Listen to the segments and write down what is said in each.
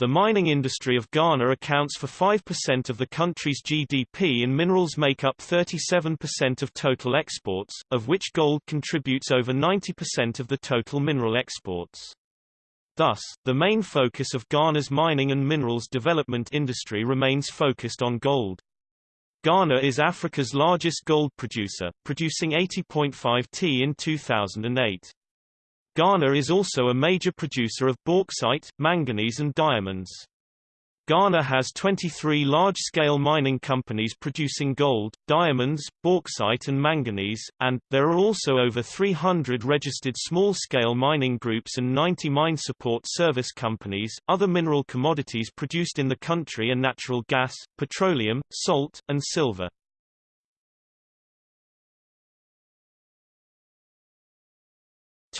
The mining industry of Ghana accounts for 5% of the country's GDP and minerals make up 37% of total exports, of which gold contributes over 90% of the total mineral exports. Thus, the main focus of Ghana's mining and minerals development industry remains focused on gold. Ghana is Africa's largest gold producer, producing 80.5 T in 2008. Ghana is also a major producer of bauxite, manganese and diamonds. Ghana has 23 large-scale mining companies producing gold, diamonds, bauxite and manganese, and, there are also over 300 registered small-scale mining groups and 90 mine support service companies. Other mineral commodities produced in the country are natural gas, petroleum, salt, and silver.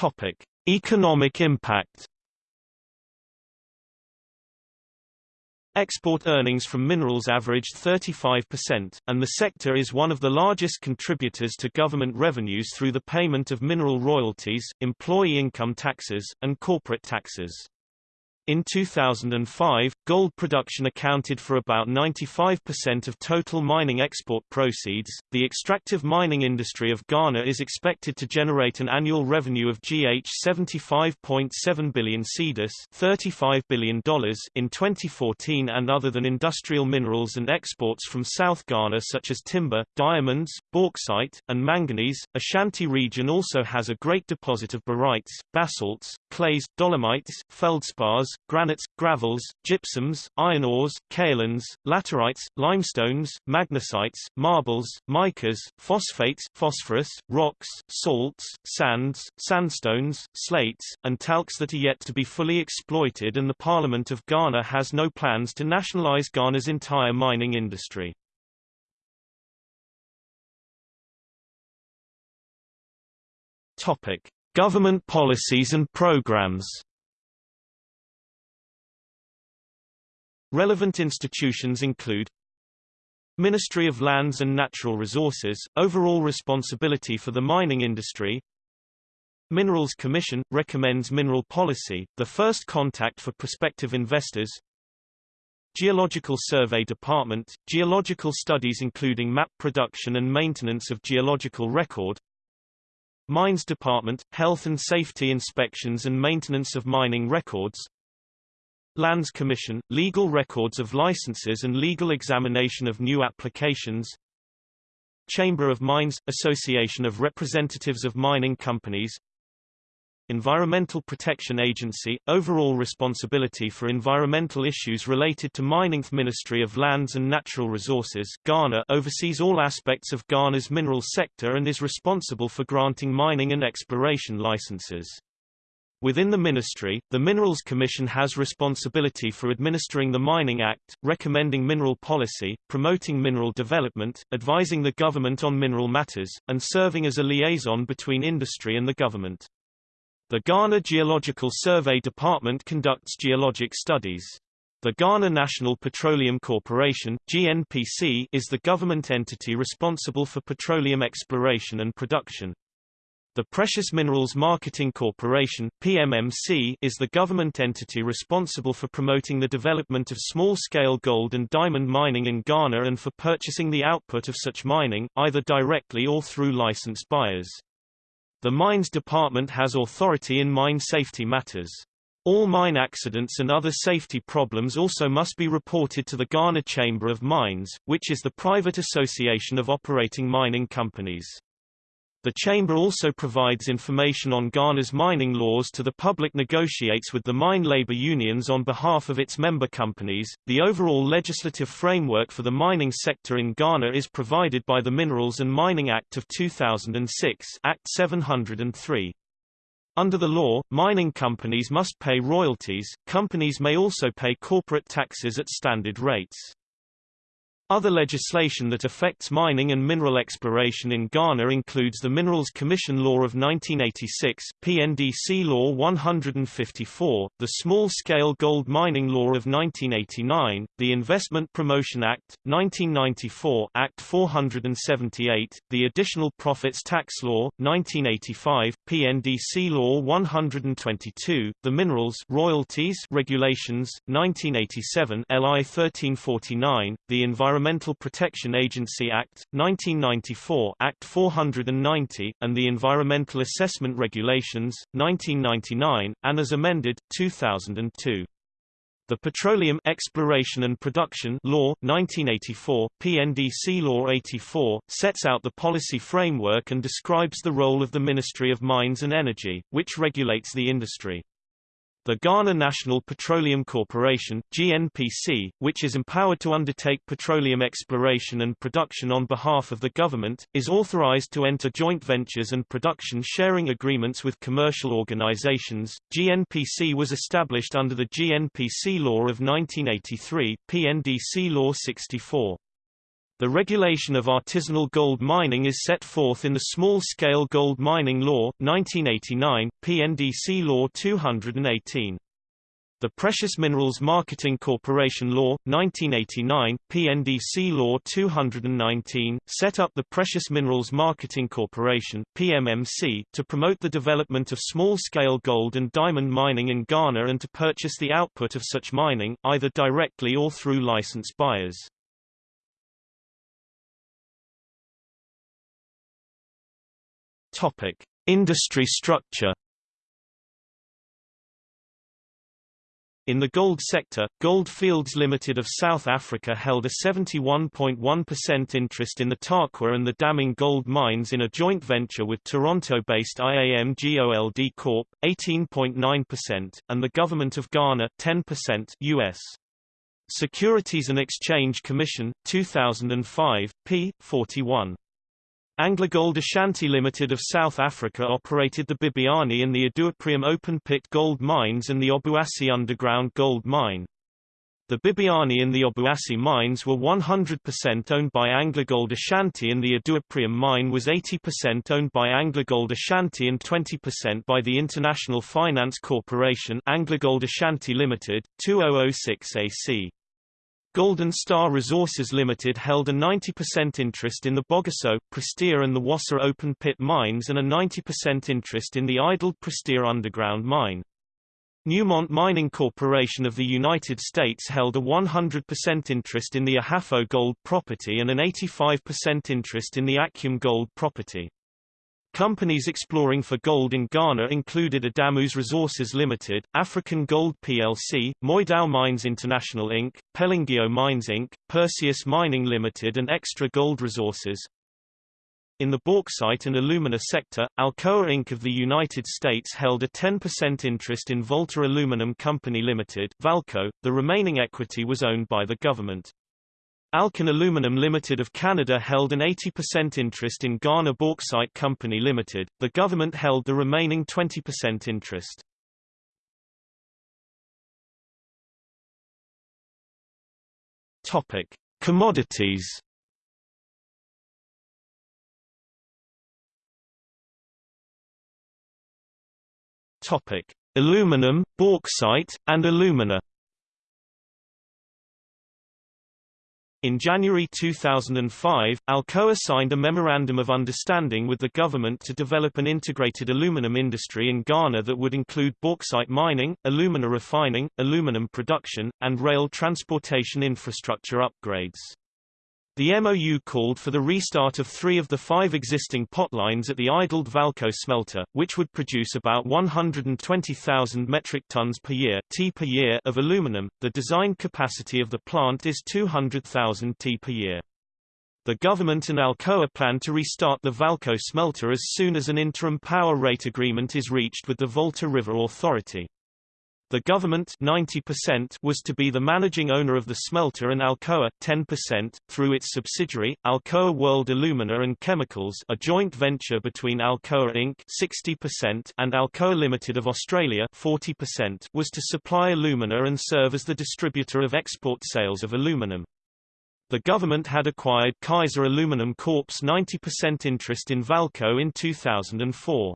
Topic: Economic impact. Export earnings from minerals averaged 35%, and the sector is one of the largest contributors to government revenues through the payment of mineral royalties, employee income taxes, and corporate taxes. In 2005, gold production accounted for about 95% of total mining export proceeds. The extractive mining industry of Ghana is expected to generate an annual revenue of GH 75.7 billion cedis, $35 billion in 2014 and other than industrial minerals and exports from South Ghana such as timber, diamonds, bauxite, and manganese. Ashanti region also has a great deposit of barytes, basalts, clays, dolomites, feldspars, granites, gravels, gypsums, iron ores, kaolins, laterites, limestones, magnesites, marbles, micas, phosphates, phosphorus, rocks, salts, sands, sandstones, slates, and talcs that are yet to be fully exploited and the Parliament of Ghana has no plans to nationalize Ghana's entire mining industry. Topic: Government policies and programs. Relevant institutions include Ministry of Lands and Natural Resources, overall responsibility for the mining industry. Minerals Commission, recommends mineral policy, the first contact for prospective investors. Geological Survey Department, geological studies including map production and maintenance of geological record Mines Department, health and safety inspections and maintenance of mining records. Lands Commission, legal records of licenses and legal examination of new applications. Chamber of Mines – Association of Representatives of Mining Companies Environmental Protection Agency – Overall responsibility for environmental issues related to mining Ministry of Lands and Natural Resources Ghana oversees all aspects of Ghana's mineral sector and is responsible for granting mining and exploration licenses. Within the ministry, the Minerals Commission has responsibility for administering the Mining Act, recommending mineral policy, promoting mineral development, advising the government on mineral matters, and serving as a liaison between industry and the government. The Ghana Geological Survey Department conducts geologic studies. The Ghana National Petroleum Corporation GNPC, is the government entity responsible for petroleum exploration and production. The Precious Minerals Marketing Corporation PMMC, is the government entity responsible for promoting the development of small-scale gold and diamond mining in Ghana and for purchasing the output of such mining, either directly or through licensed buyers. The Mines Department has authority in mine safety matters. All mine accidents and other safety problems also must be reported to the Ghana Chamber of Mines, which is the private association of operating mining companies. The Chamber also provides information on Ghana's mining laws to the public negotiates with the mine labor unions on behalf of its member companies. The overall legislative framework for the mining sector in Ghana is provided by the Minerals and Mining Act of 2006 Act 703. Under the law, mining companies must pay royalties, companies may also pay corporate taxes at standard rates. Other legislation that affects mining and mineral exploration in Ghana includes the Minerals Commission Law of 1986, PNDC Law 154, the Small-Scale Gold Mining Law of 1989, the Investment Promotion Act, 1994 Act 478, the Additional Profits Tax Law, 1985, PNDC Law 122, the Minerals Royalties Regulations, 1987 LI 1349, the Environmental Environmental Protection Agency Act, 1994 Act 490, and the Environmental Assessment Regulations, 1999, and as amended, 2002. The Petroleum Exploration and Production Law, 1984, PNDC Law 84, sets out the policy framework and describes the role of the Ministry of Mines and Energy, which regulates the industry. The Ghana National Petroleum Corporation GNPC, which is empowered to undertake petroleum exploration and production on behalf of the government, is authorized to enter joint ventures and production sharing agreements with commercial organizations. GNPC was established under the GNPC Law of 1983, PNDC Law 64. The regulation of artisanal gold mining is set forth in the Small-Scale Gold Mining Law, 1989, PNDC Law 218. The Precious Minerals Marketing Corporation Law, 1989, PNDC Law 219, set up the Precious Minerals Marketing Corporation PMMC, to promote the development of small-scale gold and diamond mining in Ghana and to purchase the output of such mining, either directly or through licensed buyers. Topic: Industry structure. In the gold sector, Gold Fields Limited of South Africa held a 71.1% interest in the Tarkwa and the Damang gold mines in a joint venture with Toronto-based IAM Gold Corp. 18.9%, and the Government of Ghana 10% US. Securities and Exchange Commission, 2005, p. 41. AngloGold Ashanti Limited of South Africa operated the Bibiani and the Iduapriem open-pit gold mines and the Obuasi underground gold mine. The Bibiani and the Obuasi mines were 100% owned by AngloGold Ashanti and the Iduapriem mine was 80% owned by AngloGold Ashanti and 20% by the International Finance Corporation AngloGold Ashanti Limited, 2006 AC. Golden Star Resources Limited held a 90% interest in the Bogoso, Prestea and the Wassa open-pit mines and a 90% interest in the idled Prestea underground mine. Newmont Mining Corporation of the United States held a 100% interest in the Ahafo gold property and an 85% interest in the Akyem gold property. Companies exploring for gold in Ghana included Adamus Resources Limited, African Gold plc, Moydow Mines International Inc., Pelangio Mines Inc., Perseus Mining Limited and Xtra-Gold Resources. In the bauxite and alumina sector, Alcoa Inc. of the United States held a 10% interest in Volta Aluminum Company Limited Valco, the remaining equity was owned by the government. Alcan Aluminum Limited of Canada held an 80% interest in Ghana Bauxite Company Limited, the government held the remaining 20% interest. Topic: Commodities. Topic: Aluminum, bauxite, and alumina. In January 2005, Alcoa signed a Memorandum of Understanding with the government to develop an integrated aluminum industry in Ghana that would include bauxite mining, alumina refining, aluminum production, and rail transportation infrastructure upgrades. The MOU called for the restart of three of the five existing potlines at the idled Valco smelter, which would produce about 120,000 metric tons per year, t per year of aluminum. The design capacity of the plant is 200,000 t per year. The government and Alcoa plan to restart the Valco smelter as soon as an interim power rate agreement is reached with the Volta River Authority. The government 90% was to be the managing owner of the smelter and Alcoa 10% through its subsidiary Alcoa World Alumina and Chemicals, a joint venture between Alcoa Inc. 60% and Alcoa Limited of Australia 40% was to supply alumina and serve as the distributor of export sales of aluminum. The government had acquired Kaiser Aluminum Corp's 90% interest in Valco in 2004.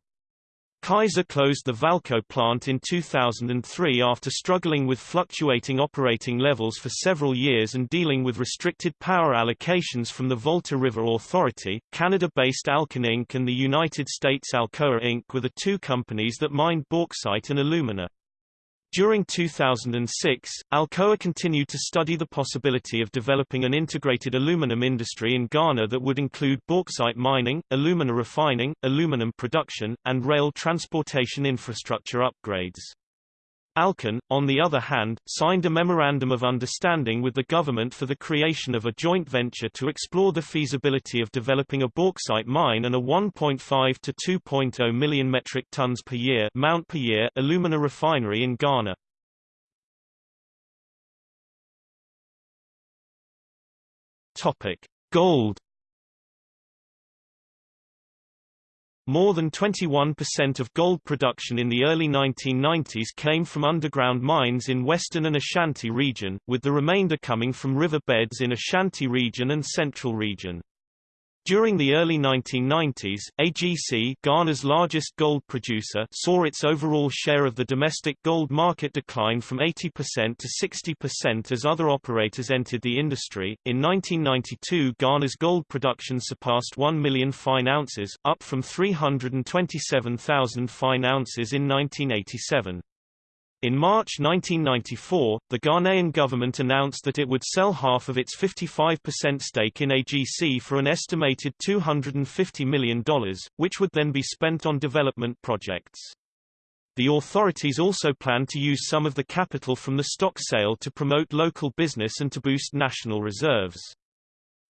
Kaiser closed the Valco plant in 2003 after struggling with fluctuating operating levels for several years and dealing with restricted power allocations from the Volta River Authority. Canada-based Alcan Inc. and the United States Alcoa Inc. were the two companies that mined bauxite and alumina. During 2006, Alcoa continued to study the possibility of developing an integrated aluminum industry in Ghana that would include bauxite mining, alumina refining, aluminum production, and rail transportation infrastructure upgrades. Alcan, on the other hand, signed a Memorandum of Understanding with the government for the creation of a joint venture to explore the feasibility of developing a bauxite mine and a 1.5 to 2.0 million metric tons per year, mount per year alumina refinery in Ghana. Topic: Gold More than 21% of gold production in the early 1990s came from underground mines in Western and Ashanti region, with the remainder coming from river beds in Ashanti region and Central region. During the early 1990s, AGC Ghana's largest gold producer saw its overall share of the domestic gold market decline from 80% to 60% as other operators entered the industry. In 1992 Ghana's gold production surpassed 1 million fine ounces, up from 327,000 fine ounces in 1987. In March 1994, the Ghanaian government announced that it would sell half of its 55% stake in AGC for an estimated $250 million, which would then be spent on development projects. The authorities also plan to use some of the capital from the stock sale to promote local business and to boost national reserves.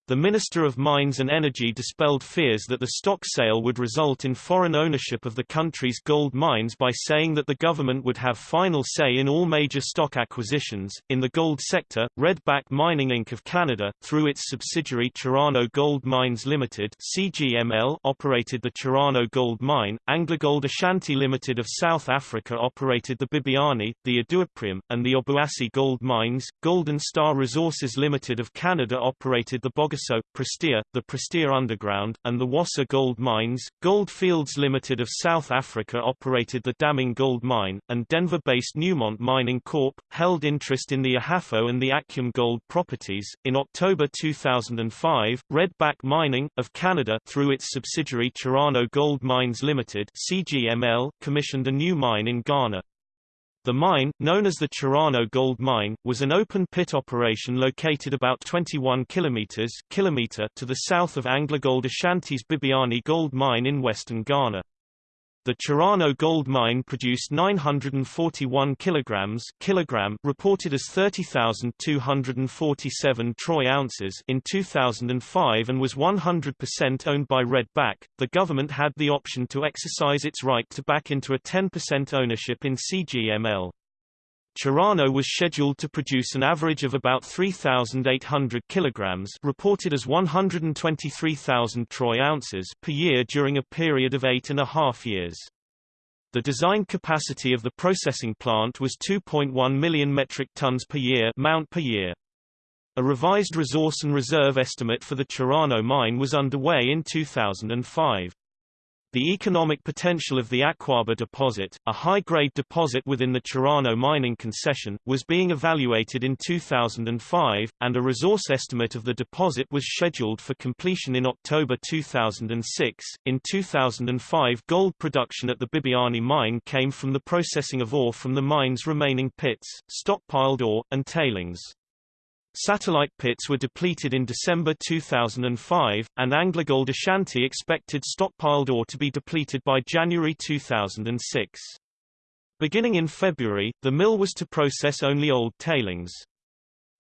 The Minister of Mines and Energy dispelled fears that the stock sale would result in foreign ownership of the country's gold mines by saying that the government would have final say in all major stock acquisitions. In the gold sector, Redback Mining Inc. of Canada, through its subsidiary Chirano Gold Mines Limited (CGML), operated the Chirano Gold Mine. AngloGold Ashanti Limited of South Africa operated the Bibiani, the Iduapriem, and the Obuasi Gold Mines. Golden Star Resources Limited of Canada operated the Bog Bogoso, Prestea, the Prestea Underground, and the Wassa Gold Mines. Gold Fields Limited of South Africa operated the Damang Gold Mine, and Denver-based Newmont Mining Corp. held interest in the Ahafo and the Akyem Gold properties. In October 2005, Redback Mining, of Canada, through its subsidiary Chirano Gold Mines Limited (CGML), commissioned a new mine in Ghana. The mine, known as the Chirano Gold Mine, was an open-pit operation located about 21 kilometers kilometer to the south of AngloGold Ashanti's Bibiani Gold Mine in western Ghana. The Chirano gold mine produced 941 kilograms kilogram reported as 30,247 troy ounces in 2005 and was 100% owned by Redback. The government had the option to exercise its right to back into a 10% ownership in CGML. Chirano was scheduled to produce an average of about 3,800 kilograms reported as 123,000 troy ounces per year during a period of eight and a half years. The design capacity of the processing plant was 2.1 million metric tons per year, mount per year. A revised resource and reserve estimate for the Chirano mine was underway in 2005. The economic potential of the Akwaaba deposit, a high-grade deposit within the Chirano mining concession, was being evaluated in 2005, and a resource estimate of the deposit was scheduled for completion in October 2006. In 2005 gold production at the Bibiani mine came from the processing of ore from the mine's remaining pits, stockpiled ore, and tailings. Satellite pits were depleted in December 2005, and AngloGold Ashanti expected stockpiled ore to be depleted by January 2006. Beginning in February, the mill was to process only old tailings.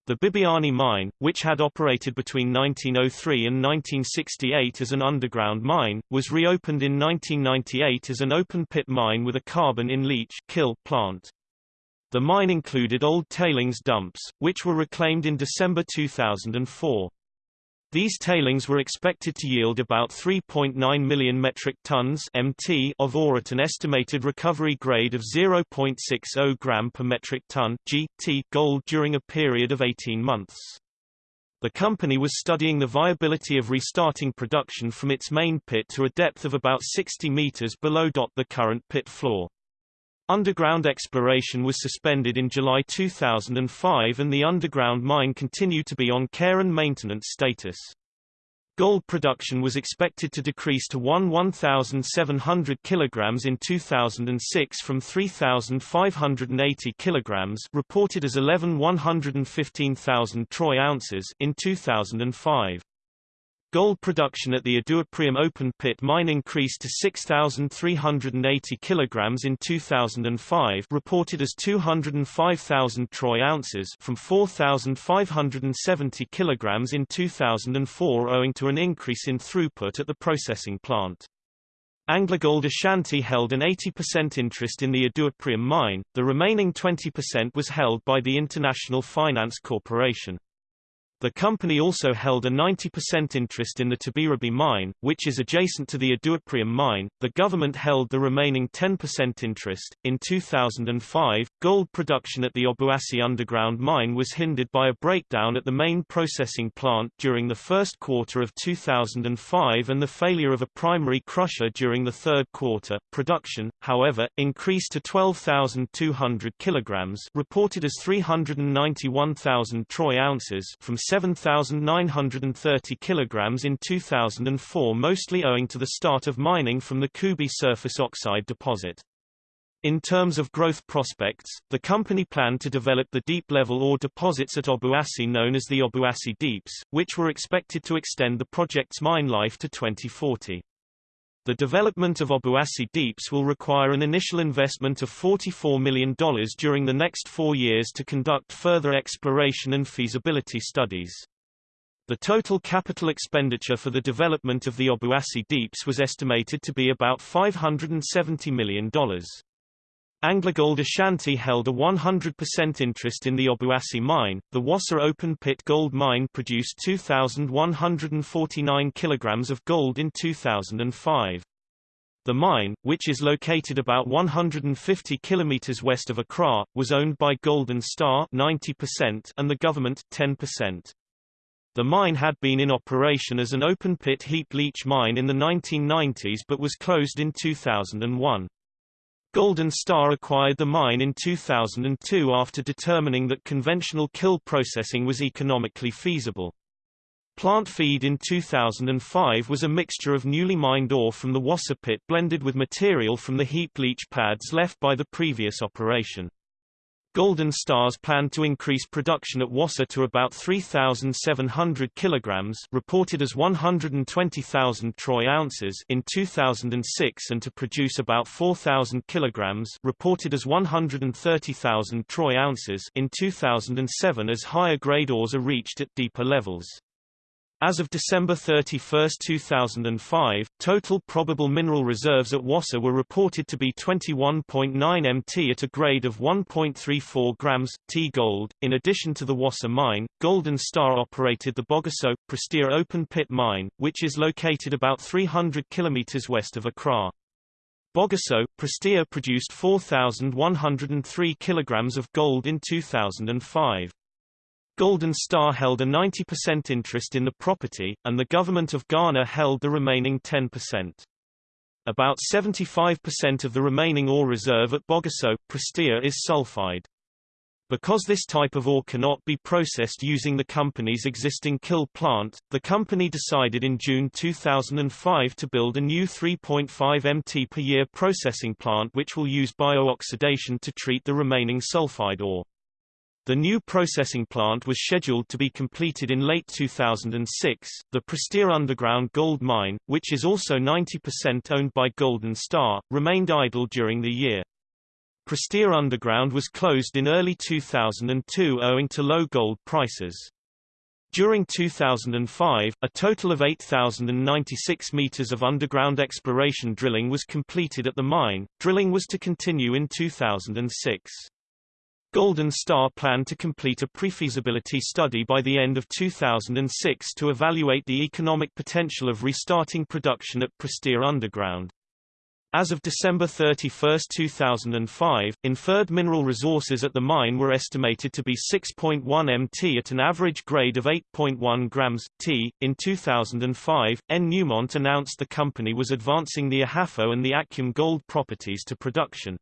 The Bibiani mine, which had operated between 1903 and 1968 as an underground mine, was reopened in 1998 as an open-pit mine with a carbon-in-leach plant. The mine included old tailings dumps, which were reclaimed in December 2004. These tailings were expected to yield about 3.9 million metric tons (MT) of ore at an estimated recovery grade of 0.60 gram per metric ton (GT) gold during a period of 18 months. The company was studying the viability of restarting production from its main pit to a depth of about 60 meters below the current pit floor. Underground exploration was suspended in July 2005 and the underground mine continued to be on care and maintenance status. Gold production was expected to decrease to 1 1,700 kg in 2006 from 3,580 kg reported as 11 115,000 troy ounces in 2005. Gold production at the Iduapriem open pit mine increased to 6,380 kg in 2005 reported as 205,000 troy ounces from 4,570 kg in 2004 owing to an increase in throughput at the processing plant. AngloGold Ashanti held an 80% interest in the Iduapriem mine, the remaining 20% was held by the International Finance Corporation. The company also held a 90% interest in the Teberebie mine, which is adjacent to the Iduapriem mine. The government held the remaining 10% interest. In 2005, gold production at the Obuasi underground mine was hindered by a breakdown at the main processing plant during the first quarter of 2005 and the failure of a primary crusher during the third quarter. Production, however, increased to 12,200 kilograms, reported as 391,000 troy ounces from 7,930 kilograms in 2004 mostly owing to the start of mining from the Kubi surface oxide deposit. In terms of growth prospects, the company planned to develop the deep-level ore deposits at Obuasi known as the Obuasi Deeps, which were expected to extend the project's mine life to 2040. The development of Obuasi Deeps will require an initial investment of $44 million during the next four years to conduct further exploration and feasibility studies. The total capital expenditure for the development of the Obuasi Deeps was estimated to be about $570 million. AngloGold Ashanti held a 100% interest in the Obuasi mine. The Wassa open pit gold mine produced 2,149 kilograms of gold in 2005. The mine, which is located about 150 kilometers west of Accra, was owned by Golden Star 90% and the government 10%. The mine had been in operation as an open-pit heap leach mine in the 1990s but was closed in 2001. Golden Star acquired the mine in 2002 after determining that conventional kill processing was economically feasible. Plant feed in 2005 was a mixture of newly mined ore from the Wassa pit blended with material from the heap leach pads left by the previous operation. Golden Stars planned to increase production at Wassa to about 3,700 kilograms, reported as 120,000 troy ounces in 2006, and to produce about 4,000 kilograms, reported as 130,000 troy ounces in 2007, as higher grade ores are reached at deeper levels. As of December 31, 2005, total probable mineral reserves at Wassa were reported to be 21.9 mt at a grade of 1.34 grams, T gold. In addition to the Wassa mine, Golden Star operated the Bogoso, Prestea open pit mine, which is located about 300 km west of Accra. Bogoso, Prestea produced 4,103 kg of gold in 2005. Golden Star held a 90% interest in the property, and the government of Ghana held the remaining 10%. About 75% of the remaining ore reserve at Bogoso, Prestea is sulfide. Because this type of ore cannot be processed using the company's existing kill plant, the company decided in June 2005 to build a new 3.5 MT per year processing plant which will use bio-oxidation to treat the remaining sulfide ore. The new processing plant was scheduled to be completed in late 2006. The Prestea underground gold mine, which is also 90% owned by Golden Star, remained idle during the year. Prestea Underground was closed in early 2002 owing to low gold prices. During 2005, a total of 8,096 meters of underground exploration drilling was completed at the mine. Drilling was to continue in 2006. Golden Star planned to complete a pre-feasibility study by the end of 2006 to evaluate the economic potential of restarting production at Prestea Underground. As of December 31, 2005, inferred mineral resources at the mine were estimated to be 6.1 mt at an average grade of 8.1 grams t. In 2005, N. Newmont announced the company was advancing the Ahafo and the Akyem gold properties to production.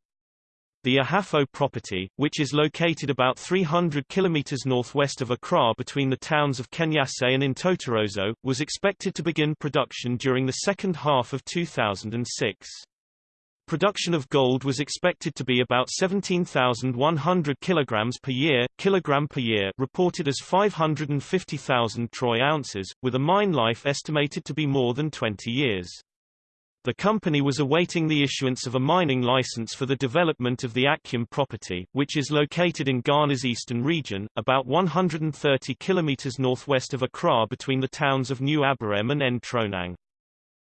The Ahafo property, which is located about 300 km northwest of Accra between the towns of Kenyase and Ntotroso, was expected to begin production during the second half of 2006. Production of gold was expected to be about 17,100 kilograms per year, kilogram per year, reported as 550,000 troy ounces, with a mine life estimated to be more than 20 years. The company was awaiting the issuance of a mining license for the development of the Akyem property, which is located in Ghana's eastern region, about 130 kilometers northwest of Accra between the towns of New Aberem and Ntronang.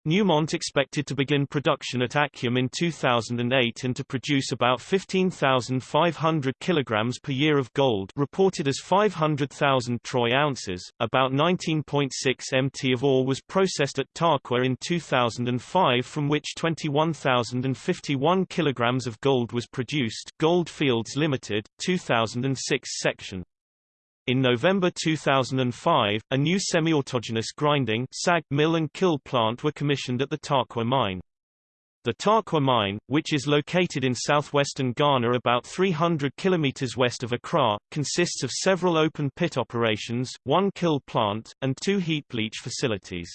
Newmont expected to begin production at Akyem in 2008 and to produce about 15,500 kilograms per year of gold reported as 500,000 troy ounces. About 19.6 mt of ore was processed at Tarkwa in 2005 from which 21,051 kilograms of gold was produced Gold Fields Limited, 2006 section. In November 2005, a new semi-autogenous grinding SAG mill and kill plant were commissioned at the Tarkwa mine. The Tarkwa mine, which is located in southwestern Ghana about 300 km west of Accra, consists of several open pit operations, one kill plant, and two heap leach facilities.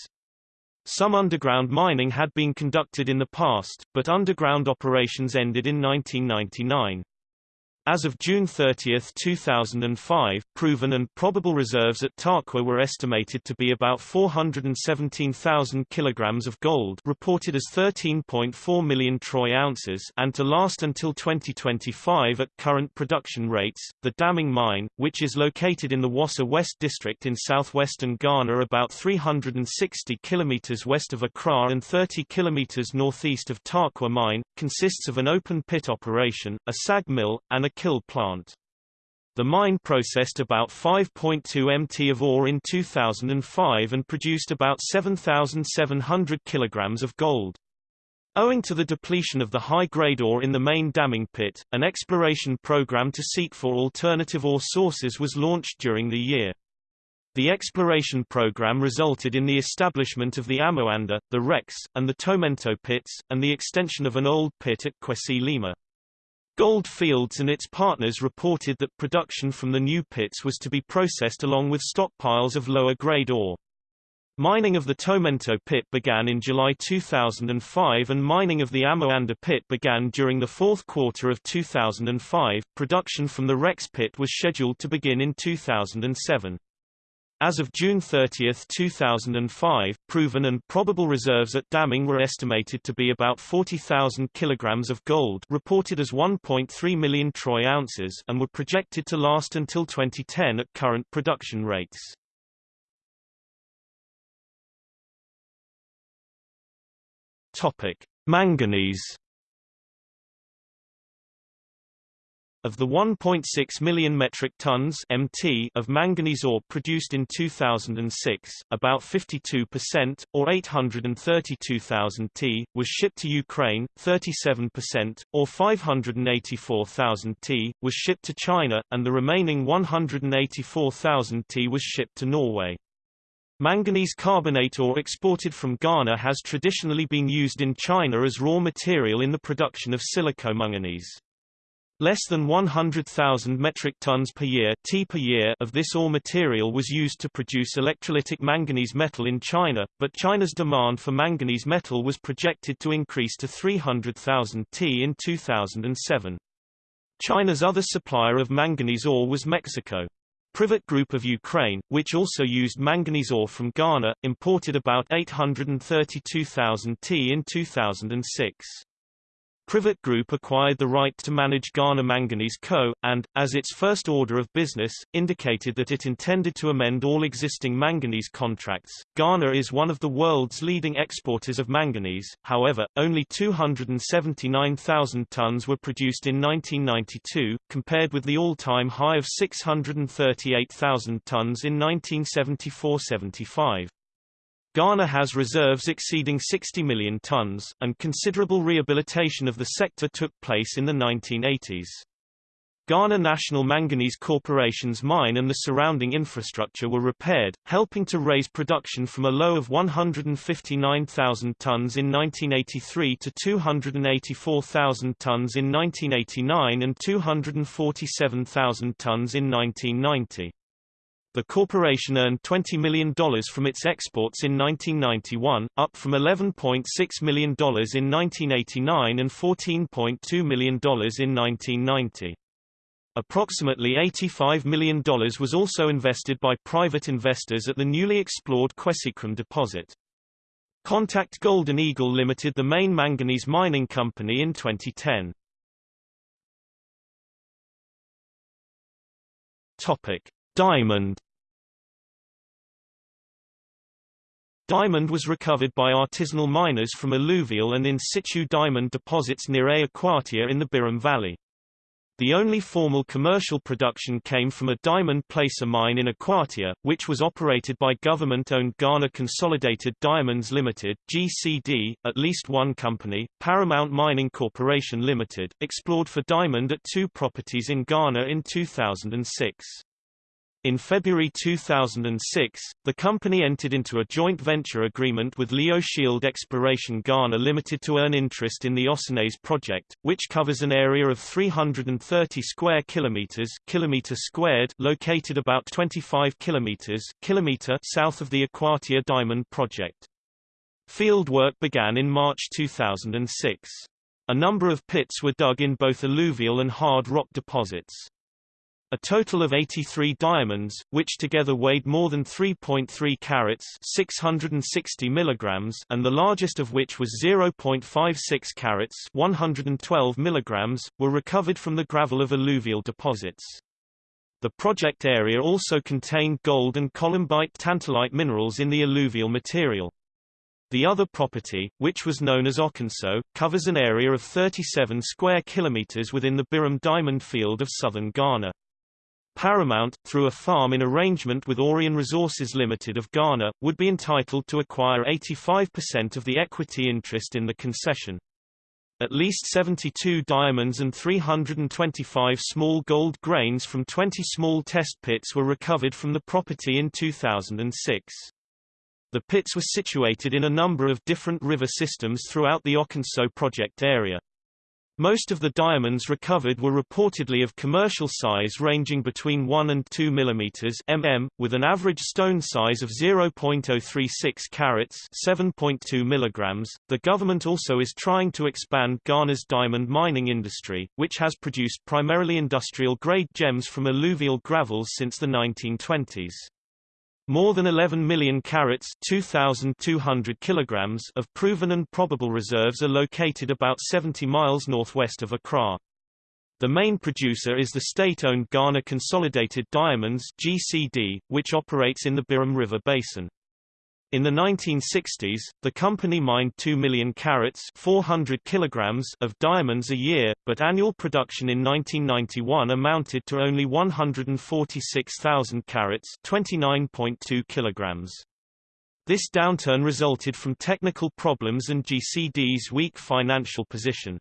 Some underground mining had been conducted in the past, but underground operations ended in 1999. As of June 30, 2005, proven and probable reserves at Tarkwa were estimated to be about 417,000 kilograms of gold reported as 13.4 million troy ounces and to last until 2025 at current production rates. The Damang mine, which is located in the Wassa West district in southwestern Ghana about 360 kilometers west of Accra and 30 kilometers northeast of Tarkwa mine, consists of an open pit operation, a SAG mill, and a kill plant. The mine processed about 5.2 mt of ore in 2005 and produced about 7,700 kilograms of gold. Owing to the depletion of the high-grade ore in the main Damang pit, an exploration program to seek for alternative ore sources was launched during the year. The exploration program resulted in the establishment of the Amoanda, the Rex, and the Tomento pits, and the extension of an old pit at Kwesi Lima. Gold Fields and its partners reported that production from the new pits was to be processed along with stockpiles of lower-grade ore. Mining of the Tomento pit began in July 2005 and mining of the Amoanda pit began during the fourth quarter of 2005. Production from the Rex pit was scheduled to begin in 2007. As of June 30, 2005, proven and probable reserves at Damang were estimated to be about 40,000 kilograms of gold reported as 1.3 million troy ounces and were projected to last until 2010 at current production rates. Topic: Manganese Of the 1.6 million metric tons (mt) of manganese ore produced in 2006, about 52%, or 832,000 t, was shipped to Ukraine, 37%, or 584,000 t, was shipped to China, and the remaining 184,000 t was shipped to Norway. Manganese carbonate ore exported from Ghana has traditionally been used in China as raw material in the production of silicomanganese. Less than 100,000 metric tons per year, T per year of this ore material was used to produce electrolytic manganese metal in China, but China's demand for manganese metal was projected to increase to 300,000 T in 2007. China's other supplier of manganese ore was Mexico. Privat Group of Ukraine, which also used manganese ore from Ghana, imported about 832,000 T in 2006. Privat Group acquired the right to manage Ghana Manganese Co., and, as its first order of business, indicated that it intended to amend all existing manganese contracts. Ghana is one of the world's leading exporters of manganese, however, only 279,000 tons were produced in 1992, compared with the all-time high of 638,000 tons in 1974–75. Ghana has reserves exceeding 60 million tons, and considerable rehabilitation of the sector took place in the 1980s. Ghana National Manganese Corporation's mine and the surrounding infrastructure were repaired, helping to raise production from a low of 159,000 tons in 1983 to 284,000 tons in 1989 and 247,000 tons in 1990. The corporation earned $20 million from its exports in 1991, up from $11.6 million in 1989 and $14.2 million in 1990. Approximately $85 million was also invested by private investors at the newly explored Kwesikwum deposit. Contact Golden Eagle Limited the main manganese mining company in 2010. Topic: Diamond Diamond was recovered by artisanal miners from alluvial and in situ diamond deposits near A Akwatia in the Birim Valley. The only formal commercial production came from a diamond placer mine in Akwatia, which was operated by government-owned Ghana Consolidated Diamonds Limited (GCD). At least one company, Paramount Mining Corporation Limited, explored for diamond at two properties in Ghana in 2006. In February 2006, the company entered into a joint venture agreement with Leo Shield Exploration Ghana Limited to earn interest in the Osanes project, which covers an area of 330 square kilometers, kilometer squared, located about 25 kilometers, kilometer south of the Akwatia Diamond project. Field work began in March 2006. A number of pits were dug in both alluvial and hard rock deposits. A total of 83 diamonds, which together weighed more than 3.3 carats 660 milligrams and the largest of which was 0.56 carats 112 milligrams, were recovered from the gravel of alluvial deposits. The project area also contained gold and columbite tantalite minerals in the alluvial material. The other property, which was known as Okonso, covers an area of 37 square kilometers within the Birim Diamond Field of southern Ghana. Paramount, through a farm in arrangement with Orion Resources Limited of Ghana, would be entitled to acquire 85% of the equity interest in the concession. At least 72 diamonds and 325 small gold grains from 20 small test pits were recovered from the property in 2006. The pits were situated in a number of different river systems throughout the Okonso project area. Most of the diamonds recovered were reportedly of commercial size ranging between 1 and 2 mm mm, with an average stone size of 0.036 carats 7.2 mg. The government also is trying to expand Ghana's diamond mining industry, which has produced primarily industrial-grade gems from alluvial gravels since the 1920s. More than 11 million carats 2,200 kilograms of proven and probable reserves are located about 70 miles northwest of Accra. The main producer is the state-owned Ghana Consolidated Diamonds GCD, which operates in the Birim River Basin. In the 1960s, the company mined 2 million carats 400 kilograms of diamonds a year, but annual production in 1991 amounted to only 146,000 carats 29.2 kilograms. This downturn resulted from technical problems and GCD's weak financial position.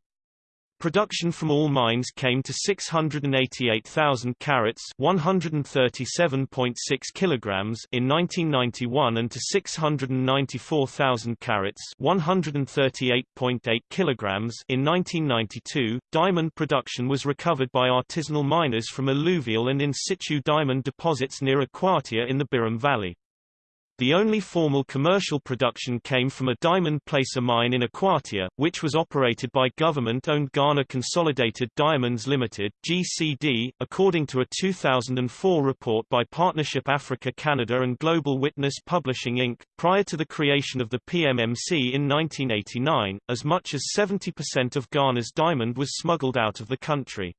Production from all mines came to 688,000 carats, 137.6 kilograms in 1991 and to 694,000 carats, 138.8 kilograms in 1992. Diamond production was recovered by artisanal miners from alluvial and in situ diamond deposits near Akwatia in the Birim Valley. The only formal commercial production came from a diamond placer mine in Akwatia, which was operated by government-owned Ghana Consolidated Diamonds Limited (GCD), according to a 2004 report by Partnership Africa Canada and Global Witness Publishing Inc. Prior to the creation of the PMMC in 1989, as much as 70% of Ghana's diamond was smuggled out of the country.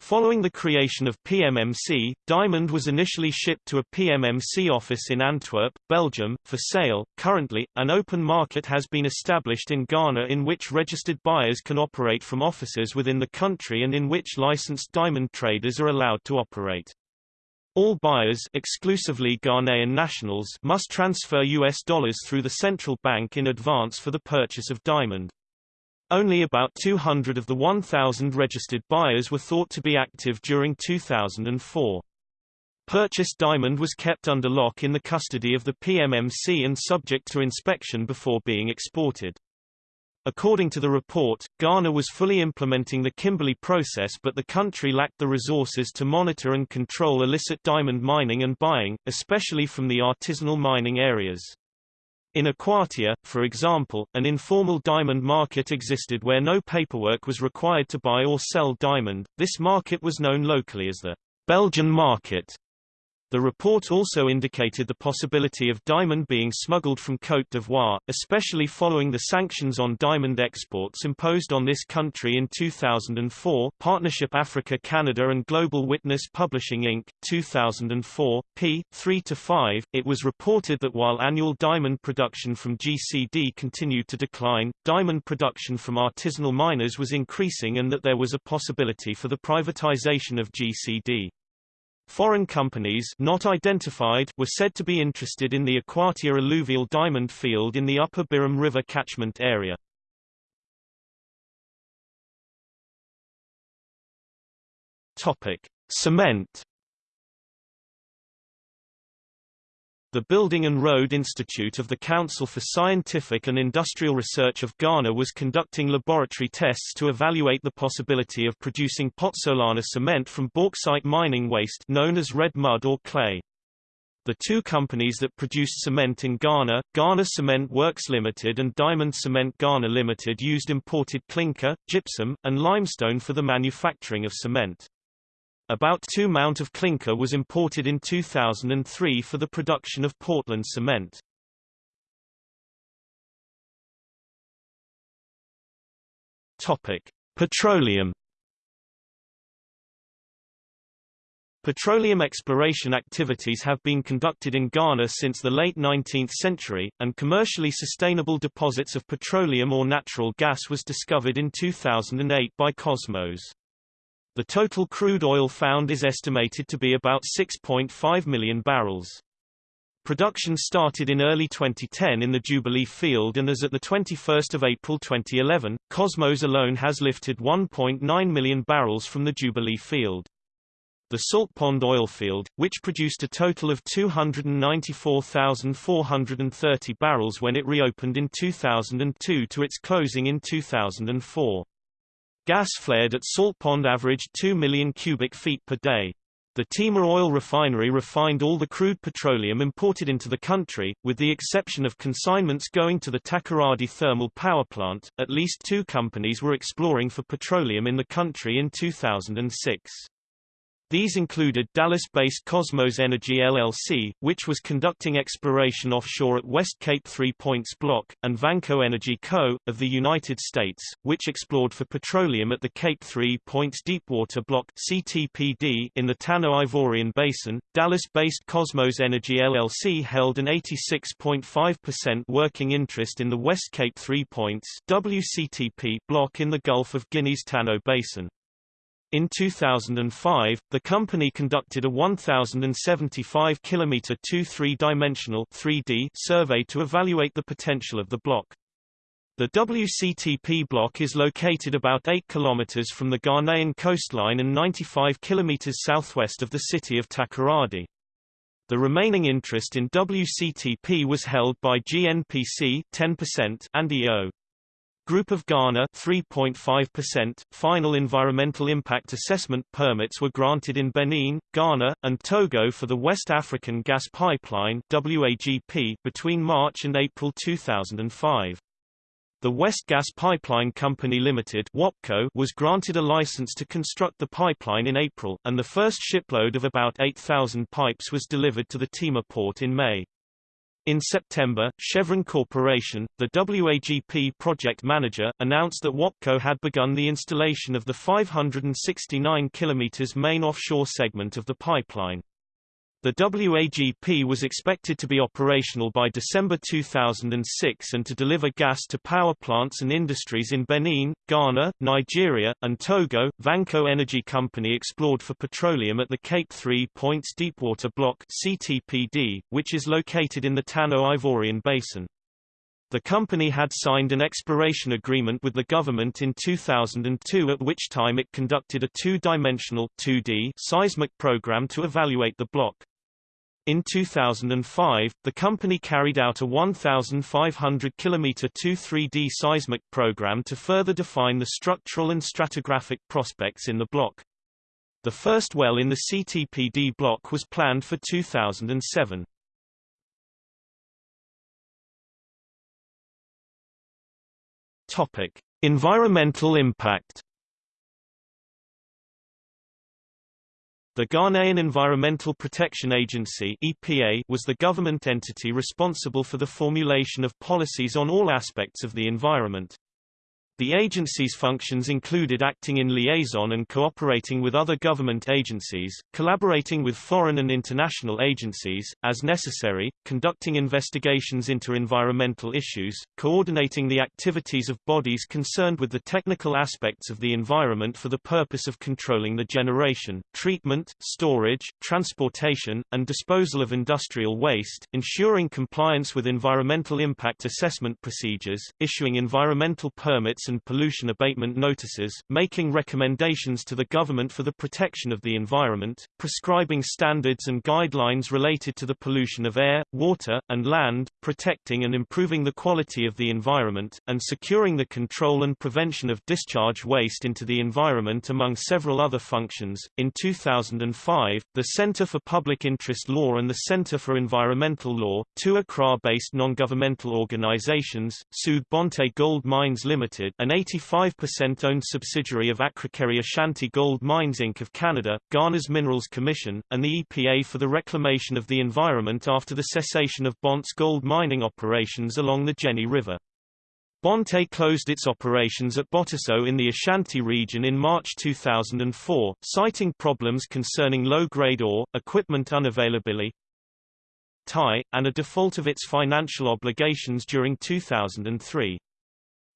Following the creation of PMMC, Diamond was initially shipped to a PMMC office in Antwerp, Belgium, for sale. Currently, an open market has been established in Ghana in which registered buyers can operate from offices within the country and in which licensed diamond traders are allowed to operate. All buyers exclusively Ghanaian nationals must transfer US dollars through the central bank in advance for the purchase of diamond. Only about 200 of the 1,000 registered buyers were thought to be active during 2004. Purchased diamond was kept under lock in the custody of the PMMC and subject to inspection before being exported. According to the report, Ghana was fully implementing the Kimberley process but the country lacked the resources to monitor and control illicit diamond mining and buying, especially from the artisanal mining areas. In Akwatia, for example, an informal diamond market existed where no paperwork was required to buy or sell diamond. This market was known locally as the Belgian market. The report also indicated the possibility of diamond being smuggled from Côte d'Ivoire, especially following the sanctions on diamond exports imposed on this country in 2004 Partnership Africa Canada and Global Witness Publishing Inc., 2004, p. 3-5. It was reported that while annual diamond production from GCD continued to decline, diamond production from artisanal miners was increasing and that there was a possibility for the privatization of GCD. Foreign companies not identified were said to be interested in the Akwatia alluvial diamond field in the Upper Birim River catchment area. Topic: Cement The Building and Road Institute of the Council for Scientific and Industrial Research of Ghana was conducting laboratory tests to evaluate the possibility of producing pozzolana cement from bauxite mining waste known as red mud or clay. The two companies that produced cement in Ghana, Ghana Cement Works Limited and Diamond Cement Ghana Limited used imported clinker, gypsum, and limestone for the manufacturing of cement. About 2 mount of clinker was imported in 2003 for the production of Portland cement. Topic: Petroleum Petroleum exploration activities have been conducted in Ghana since the late 19th century, and commercially sustainable deposits of petroleum or natural gas was discovered in 2008 by Kosmos. The total crude oil found is estimated to be about 6.5 million barrels. Production started in early 2010 in the Jubilee field and as at 21 April 2011, Kosmos alone has lifted 1.9 million barrels from the Jubilee field. The Salt Pond oil field, which produced a total of 294,430 barrels when it reopened in 2002 to its closing in 2004. Gas flared at Salt Pond averaged 2 million cubic feet per day. The Tema oil refinery refined all the crude petroleum imported into the country, with the exception of consignments going to the Takoradi thermal power plant. At least two companies were exploring for petroleum in the country in 2006. These included Dallas-based Kosmos Energy LLC, which was conducting exploration offshore at West Cape Three Points Block, and Vanco Energy Co., of the United States, which explored for petroleum at the Cape Three Points Deepwater Block CTPD in the Tano Ivorian Basin. Dallas-based Kosmos Energy LLC held an 86.5% working interest in the West Cape Three Points WCTP block in the Gulf of Guinea's Tano Basin. In 2005, the company conducted a 1,075 km 2 3-dimensional 3D survey to evaluate the potential of the block. The WCTP block is located about 8 km from the Ghanaian coastline and 95 km southwest of the city of Takoradi. The remaining interest in WCTP was held by GNPC 10% and EO. Group of Ghana 3.5%. Final environmental impact assessment permits were granted in Benin, Ghana, and Togo for the West African Gas Pipeline WAGP between March and April 2005. The West Gas Pipeline Company Limited WAPCO was granted a license to construct the pipeline in April, and the first shipload of about 8,000 pipes was delivered to the Tema port in May. In September, Chevron Corporation, the WAGP project manager, announced that WAPCO had begun the installation of the 569 km main offshore segment of the pipeline. The WAGP was expected to be operational by December 2006 and to deliver gas to power plants and industries in Benin, Ghana, Nigeria, and Togo. Vanco Energy Company explored for petroleum at the Cape Three Points Deepwater Block (CTPD), which is located in the Tano-Ivorian Basin. The company had signed an exploration agreement with the government in 2002 at which time it conducted a two-dimensional seismic program to evaluate the block. In 2005, the company carried out a 1,500 km 2-3D seismic program to further define the structural and stratigraphic prospects in the block. The first well in the CTPD block was planned for 2007. Topic: Environmental impact The Ghanaian Environmental Protection Agency EPA was the government entity responsible for the formulation of policies on all aspects of the environment. The agency's functions included acting in liaison and cooperating with other government agencies, collaborating with foreign and international agencies, as necessary, conducting investigations into environmental issues, coordinating the activities of bodies concerned with the technical aspects of the environment for the purpose of controlling the generation, treatment, storage, transportation, and disposal of industrial waste, ensuring compliance with environmental impact assessment procedures, issuing environmental permits and pollution abatement notices, making recommendations to the government for the protection of the environment, prescribing standards and guidelines related to the pollution of air, water, and land, protecting and improving the quality of the environment, and securing the control and prevention of discharge waste into the environment among several other functions. In 2005, the Center for Public Interest Law and the Center for Environmental Law, two Accra-based non-governmental organizations, sued Bonte Gold Mines Limited, an 85% owned subsidiary of Akrokeri Ashanti Gold Mines Inc. of Canada, Ghana's Minerals Commission, and the EPA for the reclamation of the environment after the cessation of Bonte's gold mining operations along the Jeni River. Bonte closed its operations at Botaso in the Ashanti region in March 2004, citing problems concerning low-grade ore, equipment unavailability, tie, and a default of its financial obligations during 2003.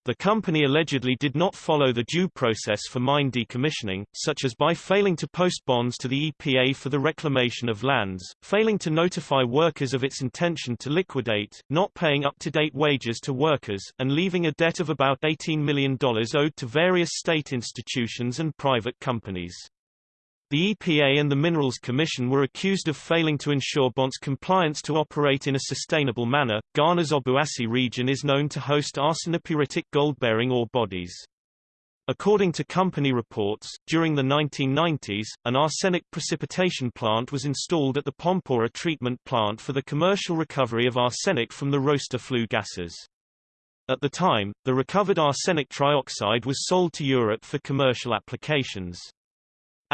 The company allegedly did not follow the due process for mine decommissioning, such as by failing to post bonds to the EPA for the reclamation of lands, failing to notify workers of its intention to liquidate, not paying up-to-date wages to workers, and leaving a debt of about $18 million owed to various state institutions and private companies. The EPA and the Minerals Commission were accused of failing to ensure Bonte's compliance to operate in a sustainable manner. Ghana's Obuasi region is known to host arsenopyritic gold-bearing ore bodies. According to company reports, during the 1990s, an arsenic precipitation plant was installed at the Pompora treatment plant for the commercial recovery of arsenic from the roaster flue gases. At the time, the recovered arsenic trioxide was sold to Europe for commercial applications.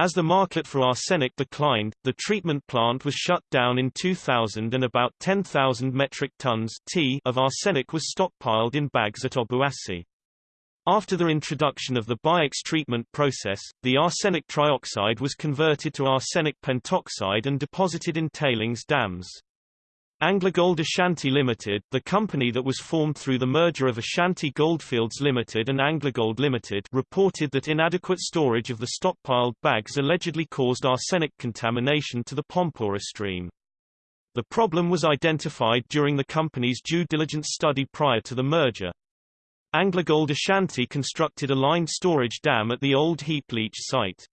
As the market for arsenic declined, the treatment plant was shut down in 2000 and about 10,000 metric tons t of arsenic was stockpiled in bags at Obuasi. After the introduction of the BIOX treatment process, the arsenic trioxide was converted to arsenic pentoxide and deposited in tailings dams. AngloGold Ashanti Limited, the company that was formed through the merger of Ashanti Goldfields Limited and AngloGold Limited, reported that inadequate storage of the stockpiled bags allegedly caused arsenic contamination to the Pompora stream. The problem was identified during the company's due diligence study prior to the merger. AngloGold Ashanti constructed a lined storage dam at the old heap leach site.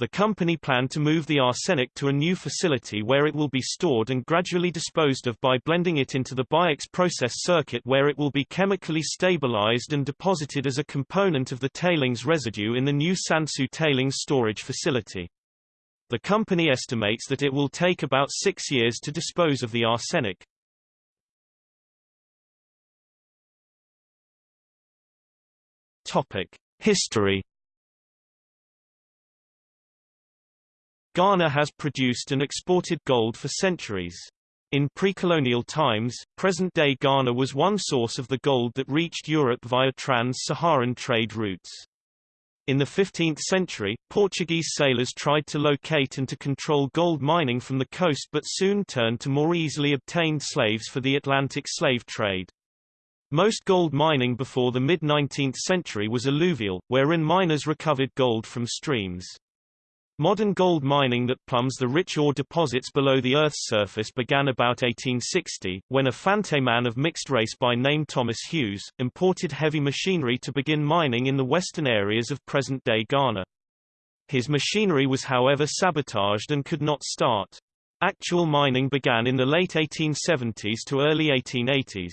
The company planned to move the arsenic to a new facility where it will be stored and gradually disposed of by blending it into the BIOX process circuit where it will be chemically stabilized and deposited as a component of the tailings residue in the new Sansu tailings storage facility. The company estimates that it will take about six years to dispose of the arsenic. Topic. History Ghana has produced and exported gold for centuries. In pre-colonial times, present-day Ghana was one source of the gold that reached Europe via trans-Saharan trade routes. In the 15th century, Portuguese sailors tried to locate and to control gold mining from the coast but soon turned to more easily obtained slaves for the Atlantic slave trade. Most gold mining before the mid-19th century was alluvial, wherein miners recovered gold from streams. Modern gold mining that plumbs the rich ore deposits below the Earth's surface began about 1860, when a Fante man of mixed race by name Thomas Hughes, imported heavy machinery to begin mining in the western areas of present-day Ghana. His machinery was however sabotaged and could not start. Actual mining began in the late 1870s to early 1880s.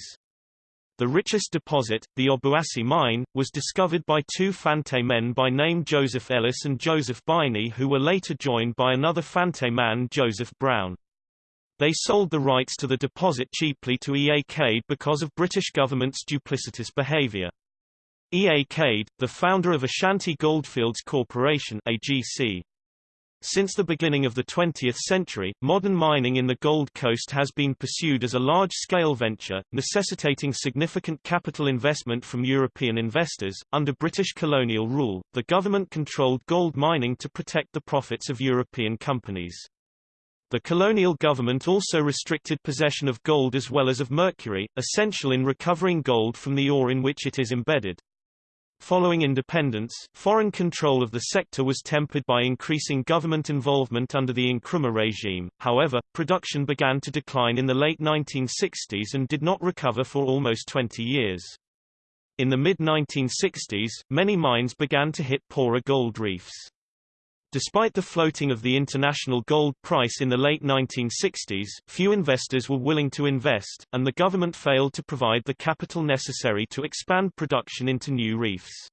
The richest deposit, the Obuasi mine, was discovered by two Fante men by name Joseph Ellis and Joseph Biney who were later joined by another Fante man Joseph Brown. They sold the rights to the deposit cheaply to E. A. Cade because of British government's duplicitous behaviour. E. A. Cade, the founder of Ashanti Goldfields Corporation AGC, since the beginning of the 20th century, modern mining in the Gold Coast has been pursued as a large-scale venture, necessitating significant capital investment from European investors. Under British colonial rule, the government controlled gold mining to protect the profits of European companies. The colonial government also restricted possession of gold as well as of mercury, essential in recovering gold from the ore in which it is embedded. Following independence, foreign control of the sector was tempered by increasing government involvement under the Nkrumah regime, however, production began to decline in the late 1960s and did not recover for almost 20 years. In the mid-1960s, many mines began to hit poorer gold reefs. Despite the floating of the international gold price in the late 1960s, few investors were willing to invest, and the government failed to provide the capital necessary to expand production into new reefs.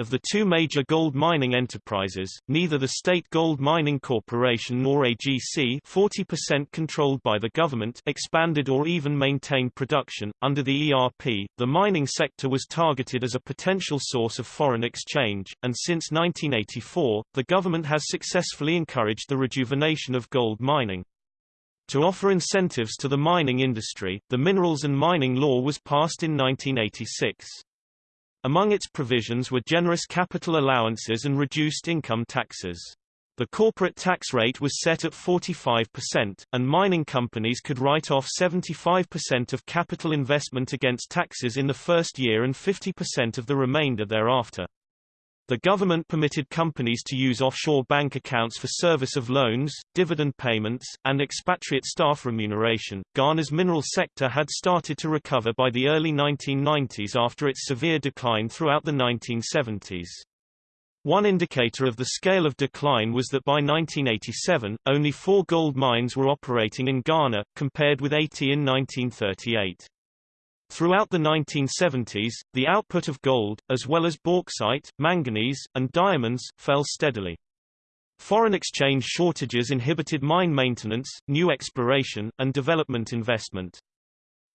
Of the two major gold mining enterprises, neither the State Gold Mining Corporation nor AGC 40% controlled by the government expanded or even maintained production. Under the ERP, the mining sector was targeted as a potential source of foreign exchange, and since 1984, the government has successfully encouraged the rejuvenation of gold mining. To offer incentives to the mining industry, the Minerals and Mining Law was passed in 1986. Among its provisions were generous capital allowances and reduced income taxes. The corporate tax rate was set at 45%, and mining companies could write off 75% of capital investment against taxes in the first year and 50% of the remainder thereafter. The government permitted companies to use offshore bank accounts for service of loans, dividend payments, and expatriate staff remuneration. Ghana's mineral sector had started to recover by the early 1990s after its severe decline throughout the 1970s. One indicator of the scale of decline was that by 1987, only four gold mines were operating in Ghana, compared with 80 in 1938. Throughout the 1970s, the output of gold, as well as bauxite, manganese, and diamonds, fell steadily. Foreign exchange shortages inhibited mine maintenance, new exploration, and development investment.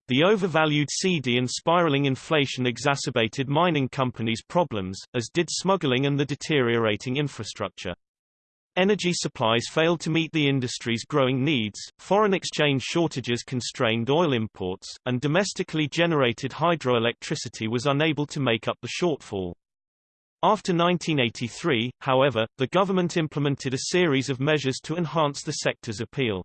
The overvalued cedi and spiraling inflation exacerbated mining companies' problems, as did smuggling and the deteriorating infrastructure. Energy supplies failed to meet the industry's growing needs, foreign exchange shortages constrained oil imports, and domestically generated hydroelectricity was unable to make up the shortfall. After 1983, however, the government implemented a series of measures to enhance the sector's appeal.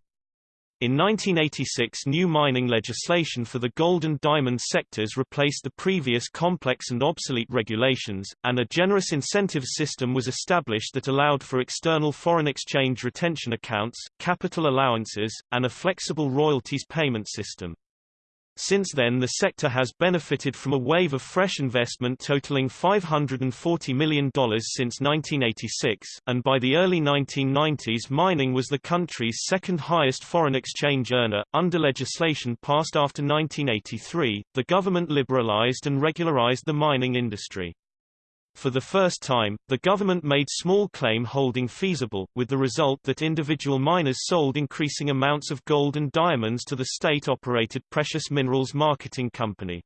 In 1986 new mining legislation for the gold and diamond sectors replaced the previous complex and obsolete regulations, and a generous incentive system was established that allowed for external foreign exchange retention accounts, capital allowances, and a flexible royalties payment system. Since then the sector has benefited from a wave of fresh investment totaling $540 million since 1986, and by the early 1990s mining was the country's second highest foreign exchange earner. Under legislation passed after 1983, the government liberalized and regularized the mining industry. For the first time, the government made small claim holding feasible, with the result that individual miners sold increasing amounts of gold and diamonds to the state-operated Precious Minerals Marketing Company.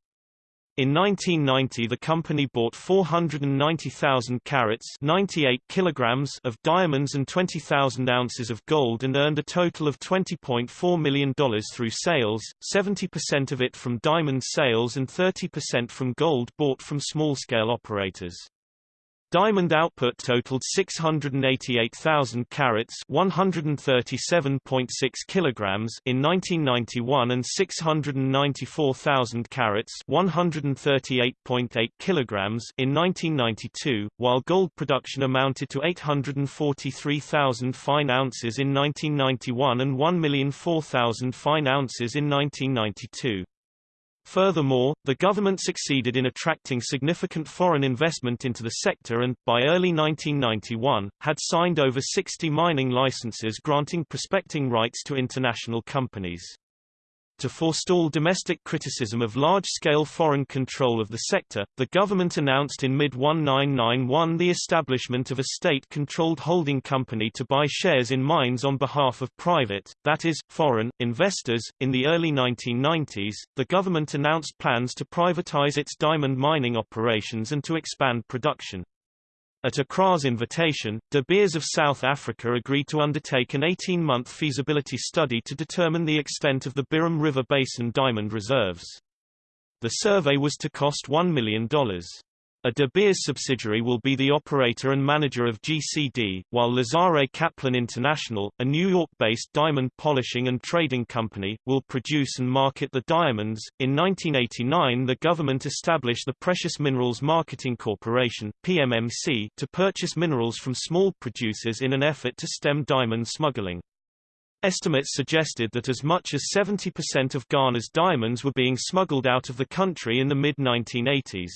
In 1990 the company bought 490,000 carats 98 kilograms of diamonds and 20,000 ounces of gold and earned a total of $20.4 million through sales, 70% of it from diamond sales and 30% from gold bought from small-scale operators. Diamond output totaled 688,000 carats, 137.6 kilograms in 1991 and 694,000 carats, 138.8 kilograms in 1992, while gold production amounted to 843,000 fine ounces in 1991 and 1,004,000 fine ounces in 1992. Furthermore, the government succeeded in attracting significant foreign investment into the sector and, by early 1991, had signed over 60 mining licenses granting prospecting rights to international companies. To forestall domestic criticism of large-scale foreign control of the sector, the government announced in mid-1991 the establishment of a state-controlled holding company to buy shares in mines on behalf of private, that is, foreign, investors. In the early 1990s, the government announced plans to privatize its diamond mining operations and to expand production. At Accra's invitation, De Beers of South Africa agreed to undertake an 18-month feasibility study to determine the extent of the Birim River Basin diamond reserves. The survey was to cost $1 million. A De Beers subsidiary will be the operator and manager of GCD, while Lazare Kaplan International, a New York-based diamond polishing and trading company, will produce and market the diamonds. In 1989, the government established the Precious Minerals Marketing Corporation (PMMC) to purchase minerals from small producers in an effort to stem diamond smuggling. Estimates suggested that as much as 70% of Ghana's diamonds were being smuggled out of the country in the mid-1980s.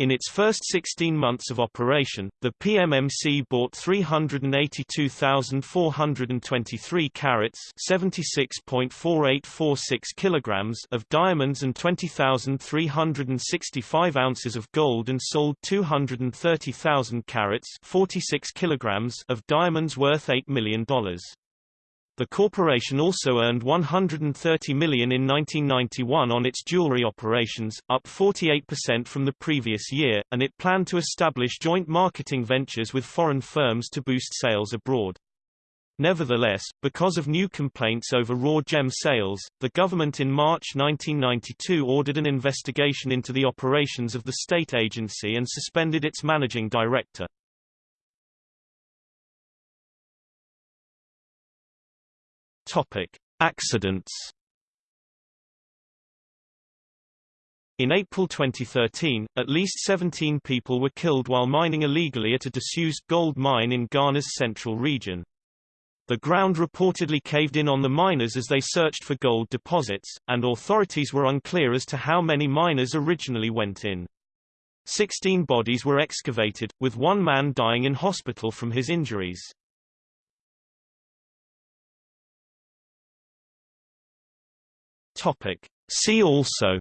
In its first 16 months of operation, the PMMC bought 382,423 carats (76.4846 kilograms) of diamonds and 20,365 ounces of gold and sold 230,000 carats (46 kilograms) of diamonds worth $8 million. The corporation also earned 130 million in 1991 on its jewelry operations, up 48% from the previous year, and it planned to establish joint marketing ventures with foreign firms to boost sales abroad. Nevertheless, because of new complaints over raw gem sales, the government in March 1992 ordered an investigation into the operations of the state agency and suspended its managing director. Topic: Accidents. In April 2013, at least 17 people were killed while mining illegally at a disused gold mine in Ghana's central region. The ground reportedly caved in on the miners as they searched for gold deposits, and authorities were unclear as to how many miners originally went in. Sixteen bodies were excavated, with one man dying in hospital from his injuries. Topic. See also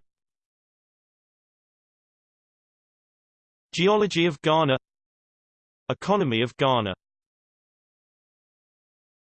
Geology of Ghana Economy of Ghana